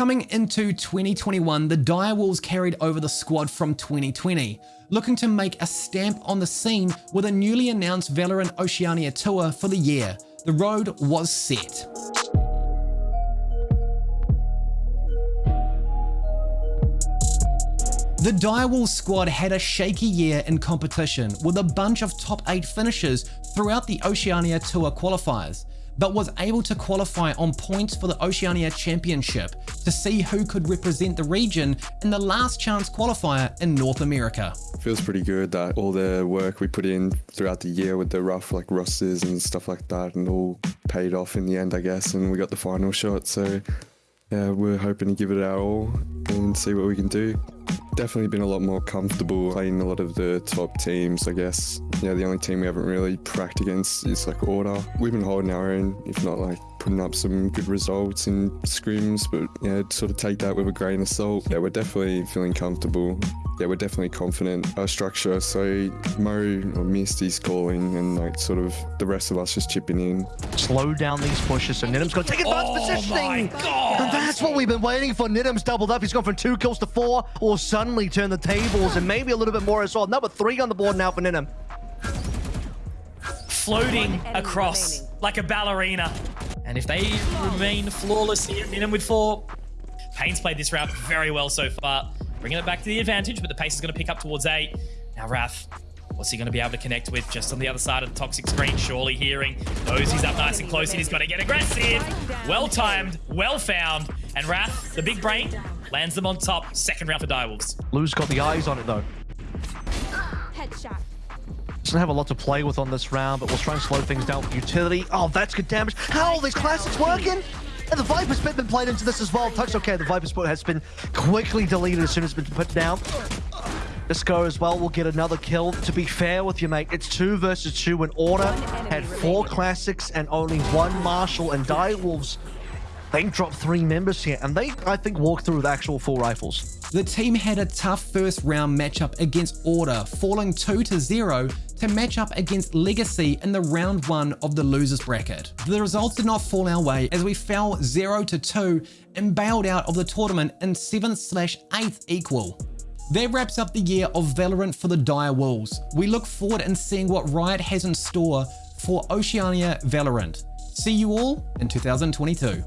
Coming into 2021, the Direwolves carried over the squad from 2020, looking to make a stamp on the scene with a newly announced Valorant Oceania tour for the year. The road was set. The Direwolves squad had a shaky year in competition with a bunch of top 8 finishes throughout the Oceania Tour qualifiers, but was able to qualify on points for the Oceania Championship to see who could represent the region in the last chance qualifier in North America. Feels pretty good that all the work we put in throughout the year with the rough like rosters and stuff like that and all paid off in the end I guess and we got the final shot so yeah, we're hoping to give it our all and see what we can do definitely been a lot more comfortable playing a lot of the top teams, I guess. Yeah, the only team we haven't really cracked against is like Order. We've been holding our own, if not like putting up some good results in scrims, but yeah, sort of take that with a grain of salt. Yeah, we're definitely feeling comfortable. Yeah, we're definitely confident. Our structure, so Mo or Misty's calling and like sort of the rest of us just chipping in. Slow down these pushes, so Nidim's going to take advanced oh positioning. And that's what we've been waiting for. Nidim's doubled up. He's gone from two kills to four, or suddenly turn the tables and maybe a little bit more as well. Number three on the board now for Nidim. Floating across like a ballerina. And if they remain flawless here, Nidim with four. Payne's played this round very well so far. Bringing it back to the advantage, but the pace is going to pick up towards eight. Now Wrath, what's he going to be able to connect with just on the other side of the toxic screen? Surely hearing, knows he's up nice and close and he's got to get aggressive. Well timed, well found. And Wrath, the big brain, lands them on top. Second round for Direwolves. Lou's got the eyes on it though. Headshot. Doesn't have a lot to play with on this round, but we'll try and slow things down with utility. Oh, that's good damage. How are these classics working? And the Viper's Pit been played into this as well. Touch okay, the Viper's Pit has been quickly deleted as soon as it's been put down. Disco as well will get another kill. To be fair with you, mate, it's two versus two in Order had four classics and only one Marshal and Direwolves they dropped three members here, and they, I think, walked through with actual four rifles. The team had a tough first round matchup against Order, falling 2 to 0 to match up against Legacy in the round 1 of the losers bracket. The results did not fall our way as we fell 0 to 2 and bailed out of the tournament in 7th slash 8th equal. That wraps up the year of Valorant for the Dire Wolves. We look forward in seeing what Riot has in store for Oceania Valorant. See you all in 2022.